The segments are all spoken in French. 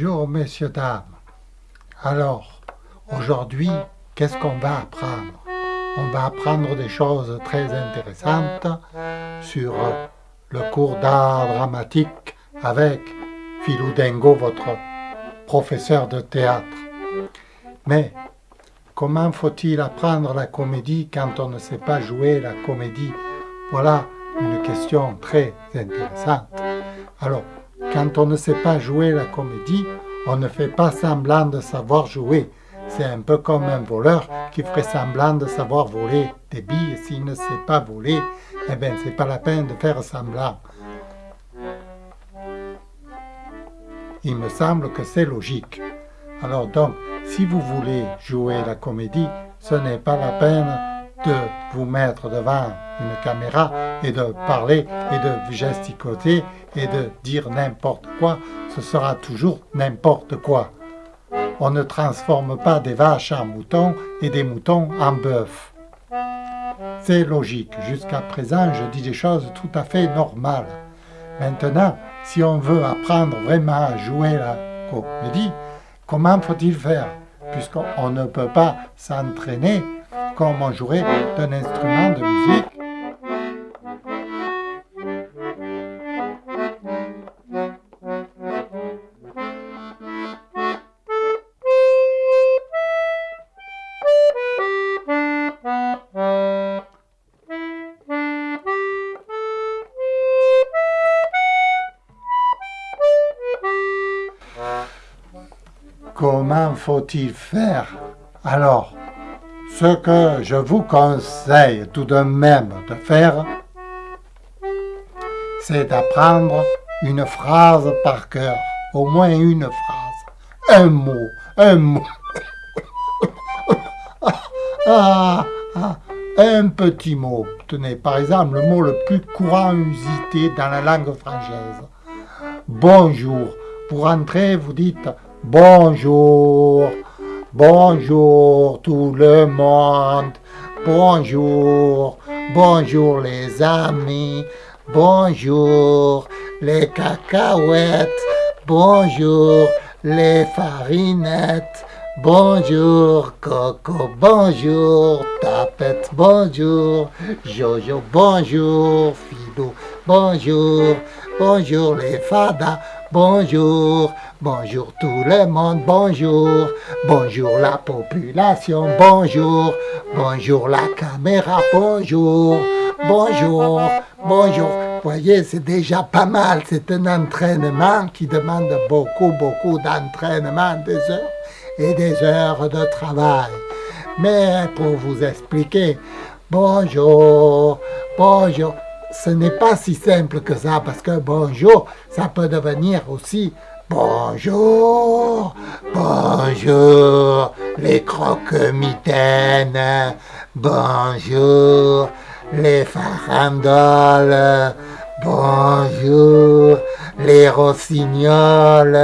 Bonjour messieurs, dames. Alors, aujourd'hui, qu'est-ce qu'on va apprendre? On va apprendre des choses très intéressantes sur le cours d'art dramatique avec Philou Dengo, votre professeur de théâtre. Mais comment faut-il apprendre la comédie quand on ne sait pas jouer la comédie? Voilà une question très intéressante. Alors, quand on ne sait pas jouer la comédie, on ne fait pas semblant de savoir jouer. C'est un peu comme un voleur qui ferait semblant de savoir voler des billes. S'il ne sait pas voler, eh bien, c'est pas la peine de faire semblant. Il me semble que c'est logique. Alors donc, si vous voulez jouer la comédie, ce n'est pas la peine de vous mettre devant une caméra et de parler et de gesticuler et de dire n'importe quoi, ce sera toujours n'importe quoi. On ne transforme pas des vaches en moutons et des moutons en bœufs. C'est logique. Jusqu'à présent, je dis des choses tout à fait normales. Maintenant, si on veut apprendre vraiment à jouer la comédie, comment faut-il faire? Puisqu'on ne peut pas s'entraîner comme on jouerait d'un instrument de musique Comment faut-il faire? Alors, ce que je vous conseille tout de même de faire, c'est d'apprendre une phrase par cœur, au moins une phrase, un mot, un mot, ah, ah, un petit mot. Tenez, par exemple, le mot le plus courant usité dans la langue française. Bonjour. Pour entrer, vous dites bonjour. Bonjour tout le monde, bonjour, bonjour les amis, bonjour les cacahuètes, bonjour les farinettes, bonjour Coco, bonjour Tapette, bonjour Jojo, bonjour Fido, bonjour, bonjour les fadas, bonjour Bonjour tout le monde, bonjour. Bonjour la population, bonjour. Bonjour la caméra, bonjour. Bonjour, bonjour. Voyez, c'est déjà pas mal. C'est un entraînement qui demande beaucoup, beaucoup d'entraînement, des heures et des heures de travail. Mais pour vous expliquer, bonjour, bonjour, ce n'est pas si simple que ça, parce que bonjour, ça peut devenir aussi Bonjour, bonjour, les croque-mitaines, bonjour, les farandoles, bonjour, les rossignols.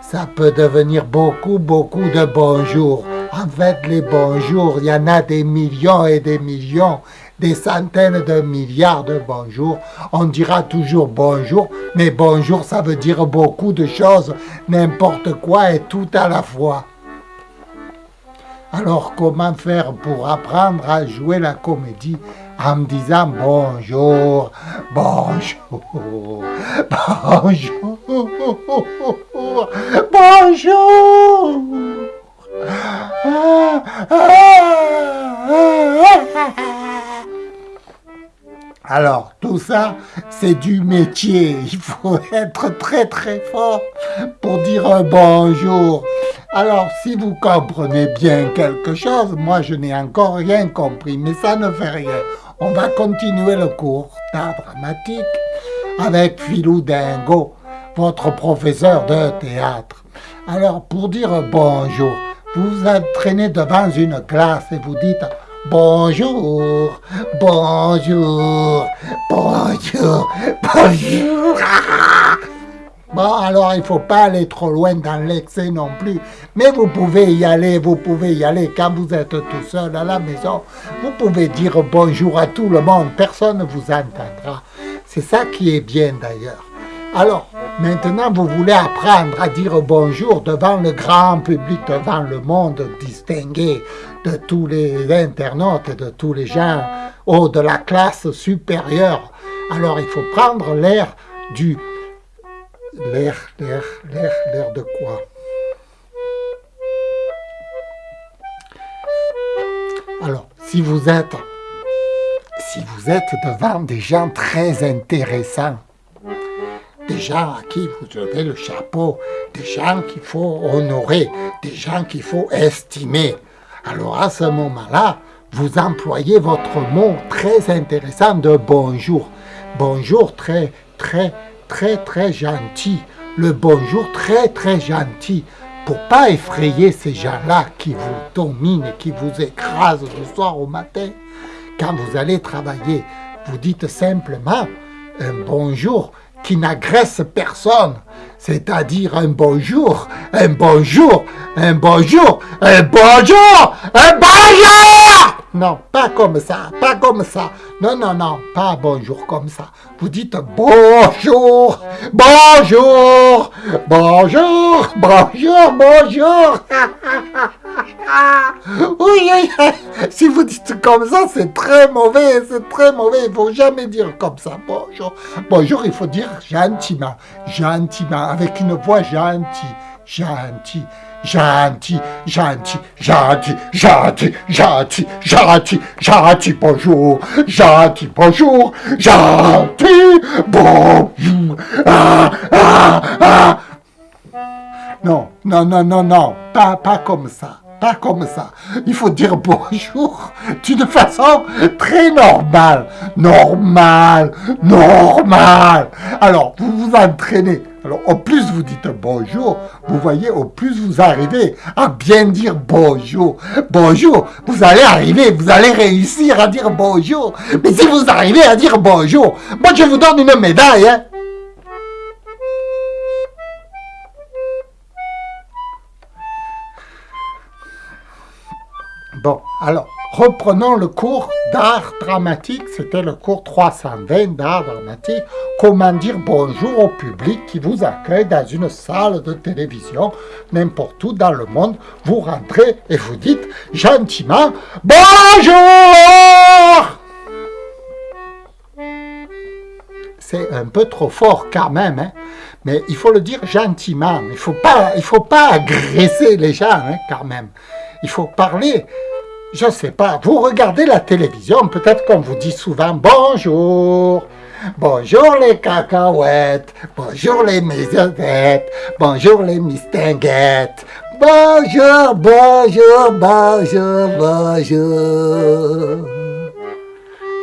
Ça peut devenir beaucoup, beaucoup de bonjours. En fait, les bonjours, il y en a des millions et des millions des centaines de milliards de bonjours. On dira toujours bonjour, mais bonjour, ça veut dire beaucoup de choses, n'importe quoi et tout à la fois. Alors comment faire pour apprendre à jouer la comédie en me disant bonjour, bonjour, bonjour, bonjour? Ah, ah, ah, alors, tout ça, c'est du métier. Il faut être très très fort pour dire bonjour. Alors, si vous comprenez bien quelque chose, moi je n'ai encore rien compris, mais ça ne fait rien. On va continuer le cours d'art dramatique avec Philou Dingo, votre professeur de théâtre. Alors, pour dire bonjour, vous vous entraînez devant une classe et vous dites Bonjour, bonjour, bonjour, bonjour. Bon, alors il faut pas aller trop loin dans l'excès non plus. Mais vous pouvez y aller, vous pouvez y aller quand vous êtes tout seul à la maison. Vous pouvez dire bonjour à tout le monde, personne ne vous entendra. C'est ça qui est bien d'ailleurs. Alors, Maintenant, vous voulez apprendre à dire bonjour devant le grand public, devant le monde distingué de tous les internautes de tous les gens haut de la classe supérieure. Alors, il faut prendre l'air du... L'air, l'air, l'air, l'air de quoi? Alors, si vous êtes, si vous êtes devant des gens très intéressants, des gens à qui vous avez le chapeau, des gens qu'il faut honorer, des gens qu'il faut estimer, alors à ce moment-là, vous employez votre mot très intéressant de bonjour. Bonjour très, très, très, très gentil. Le bonjour très, très gentil pour pas effrayer ces gens-là qui vous dominent qui vous écrasent du soir au matin, quand vous allez travailler, vous dites simplement un bonjour qui n'agresse personne, c'est-à-dire un bonjour, un bonjour, un bonjour, un bonjour, un bonjour Non, pas comme ça, pas comme ça. Non, non, non, pas bonjour comme ça. Vous dites bonjour, bonjour, bonjour, bonjour, bonjour. oui, si vous dites comme ça, c'est très mauvais, c'est très mauvais. Il ne faut jamais dire comme ça, bonjour. Bonjour, il faut dire gentiment, gentiment, avec une voix gentille, gentille gentil, gentil, gentil, gentil, gentil, gentil, gentil, bonjour, gentil, bonjour, gentil, bonjour, ah, ah, ah. Non, non, non, non, non, pas, pas comme ça pas comme ça. Il faut dire bonjour d'une façon très normale. Normal, normal. Alors, vous vous entraînez. Alors, au plus vous dites bonjour, vous voyez, au plus vous arrivez à bien dire bonjour. Bonjour, vous allez arriver, vous allez réussir à dire bonjour. Mais si vous arrivez à dire bonjour, moi je vous donne une médaille. Hein. Bon, alors, reprenons le cours d'art dramatique. C'était le cours 320 d'art dramatique. Comment dire bonjour au public qui vous accueille dans une salle de télévision, n'importe où dans le monde. Vous rentrez et vous dites gentiment bonjour c'est un peu trop fort quand même, hein. mais il faut le dire gentiment. Il ne faut, pas, faut pas agresser les gens hein, quand même. Il faut parler je ne sais pas, vous regardez la télévision, peut-être qu'on vous dit souvent bonjour, bonjour les cacahuètes, bonjour les mésonettes, bonjour les mistinguettes, bonjour, bonjour, bonjour, bonjour.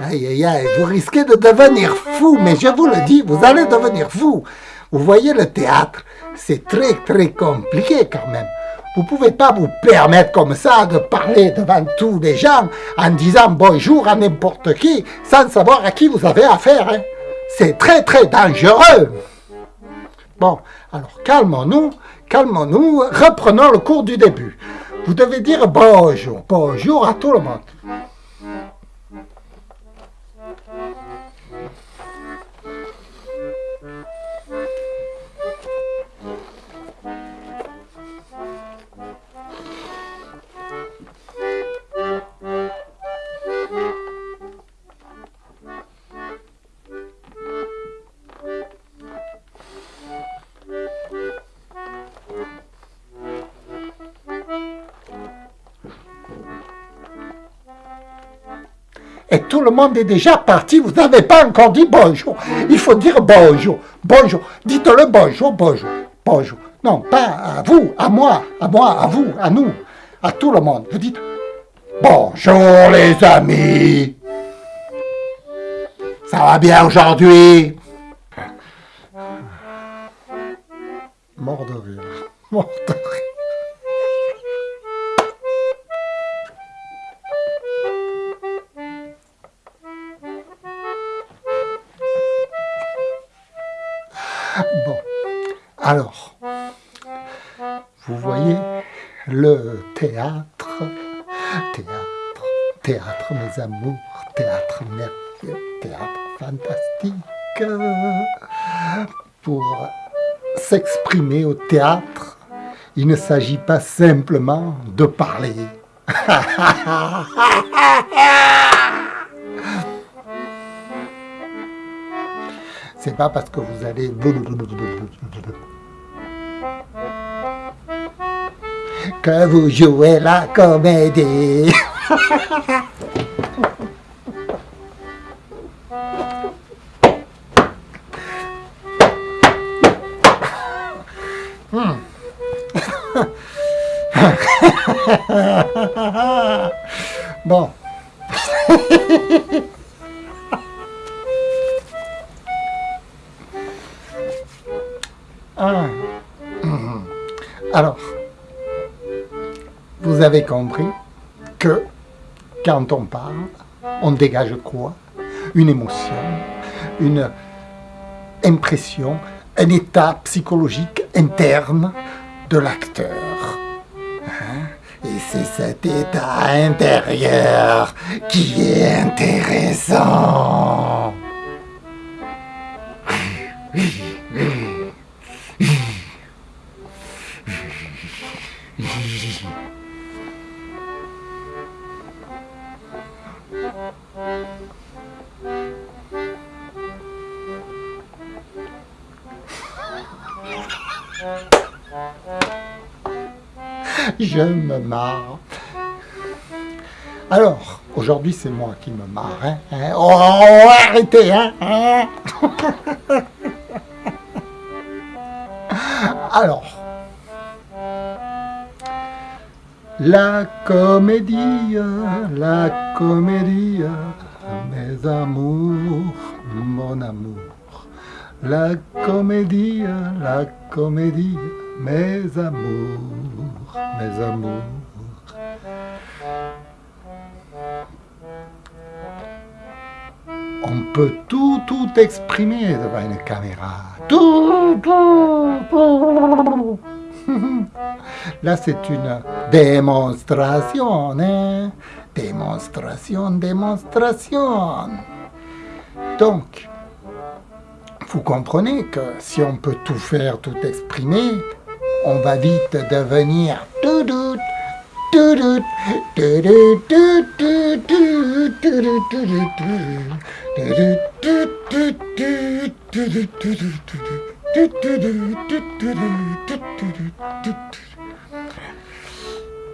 Aïe, aïe, aïe, vous risquez de devenir fou, mais je vous le dis, vous allez devenir fou. Vous voyez le théâtre, c'est très, très compliqué quand même. Vous ne pouvez pas vous permettre comme ça de parler devant tous les gens en disant bonjour à n'importe qui sans savoir à qui vous avez affaire. Hein. C'est très très dangereux. Bon, alors calmons-nous, calmons-nous, reprenons le cours du début. Vous devez dire bonjour, bonjour à tout le monde. Et tout le monde est déjà parti, vous n'avez pas encore dit bonjour. Il faut dire bonjour, bonjour. Dites-le bonjour, bonjour, bonjour. Non, pas à vous, à moi, à moi, à vous, à nous, à tout le monde. Vous dites bonjour les amis. Ça va bien aujourd'hui? Mort de rire, mort de rire. Bon, alors, vous voyez le théâtre, théâtre, théâtre mes amours, théâtre merveilleux, théâtre fantastique, pour s'exprimer au théâtre, il ne s'agit pas simplement de parler. C'est pas parce que vous allez que vous jouez la comédie. Hmm. bon. Ah. Alors, vous avez compris que quand on parle, on dégage quoi? Une émotion, une impression, un état psychologique interne de l'acteur. Hein? Et c'est cet état intérieur qui est intéressant. Alors, aujourd'hui, c'est moi qui me marre. Hein, hein. Oh, arrêtez, hein, hein. Alors, la comédie, la comédie, mes amours, mon amour. La comédie, la comédie, mes amours, mes amours. On peut tout, tout exprimer devant une caméra. Tout, tout, tout. Là, c'est une démonstration, hein? Démonstration, démonstration. Donc, vous comprenez que si on peut tout faire, tout exprimer, on va vite devenir tout doute,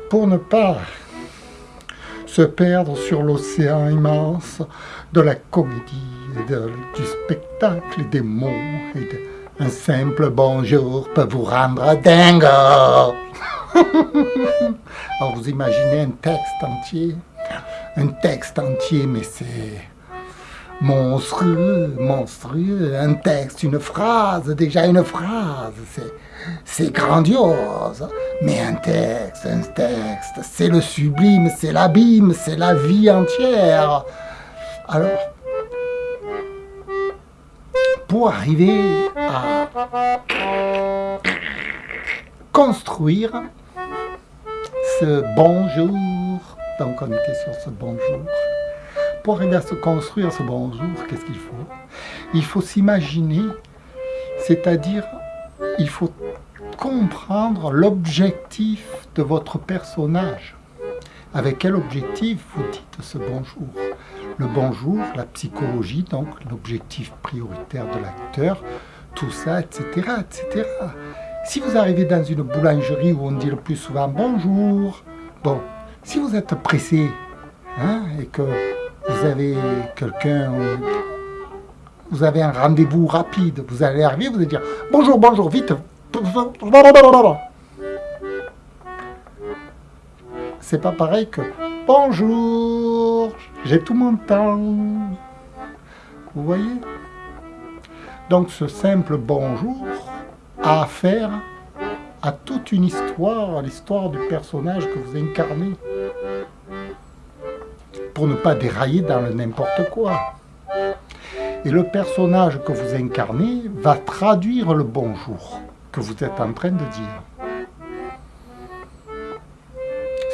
pour ne pas se perdre sur l'océan immense de la comédie du spectacle des mots et un simple bonjour peut vous rendre dingue. Alors vous imaginez un texte entier, un texte entier, mais c'est monstrueux, monstrueux, un texte, une phrase, déjà une phrase, c'est grandiose, mais un texte, un texte, c'est le sublime, c'est l'abîme, c'est la vie entière. Alors, pour arriver à construire ce bonjour. Donc on était sur ce bonjour. Pour arriver à se construire ce bonjour, qu'est-ce qu'il faut? Il faut s'imaginer, c'est-à-dire il faut comprendre l'objectif de votre personnage. Avec quel objectif vous dites ce bonjour le bonjour, la psychologie, donc l'objectif prioritaire de l'acteur, tout ça, etc., etc. Si vous arrivez dans une boulangerie où on dit le plus souvent bonjour, bon, si vous êtes pressé hein, et que vous avez quelqu'un, vous avez un rendez-vous rapide, vous allez arriver, vous allez dire bonjour, bonjour, vite. C'est pas pareil que bonjour, j'ai tout mon temps. Vous voyez? Donc ce simple bonjour a affaire à toute une histoire, à l'histoire du personnage que vous incarnez. Pour ne pas dérailler dans le n'importe quoi. Et le personnage que vous incarnez va traduire le bonjour que vous êtes en train de dire.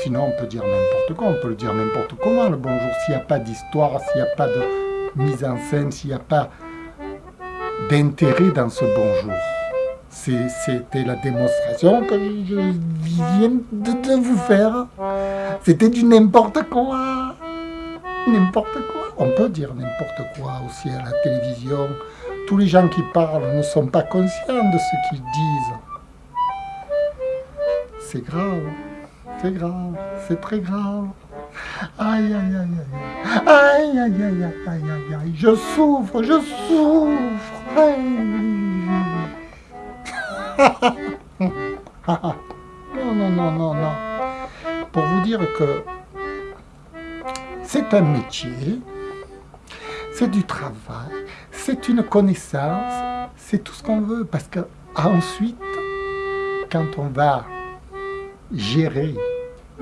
Sinon, on peut dire n'importe quoi, on peut le dire n'importe comment, le bonjour, s'il n'y a pas d'histoire, s'il n'y a pas de mise en scène, s'il n'y a pas d'intérêt dans ce bonjour. C'était la démonstration que je viens de, vous faire. C'était du n'importe quoi. N'importe quoi. On peut dire n'importe quoi aussi à la télévision. Tous les gens qui parlent ne sont pas conscients de ce qu'ils disent. C'est grave. C'est grave. C'est très grave. Aïe, aïe, aïe, aïe. Aïe, aïe, aïe, aïe, aïe, aïe, aïe. Je souffre, je souffre. non, non, non, non, non. Pour vous dire que c'est un métier, c'est du travail, c'est une connaissance, c'est tout ce qu'on veut. Parce que ensuite, quand on va gérer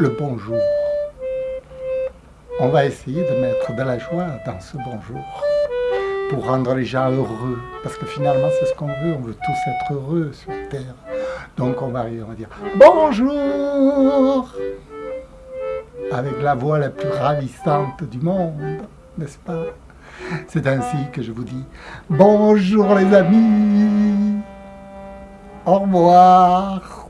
bonjour, on va essayer de mettre de la joie dans ce bonjour pour rendre les gens heureux. Parce que finalement, c'est ce qu'on veut. On veut tous être heureux sur Terre. Donc on va arriver, on dire bonjour avec la voix la plus ravissante du monde, n'est-ce pas? C'est ainsi que je vous dis bonjour les amis, au revoir.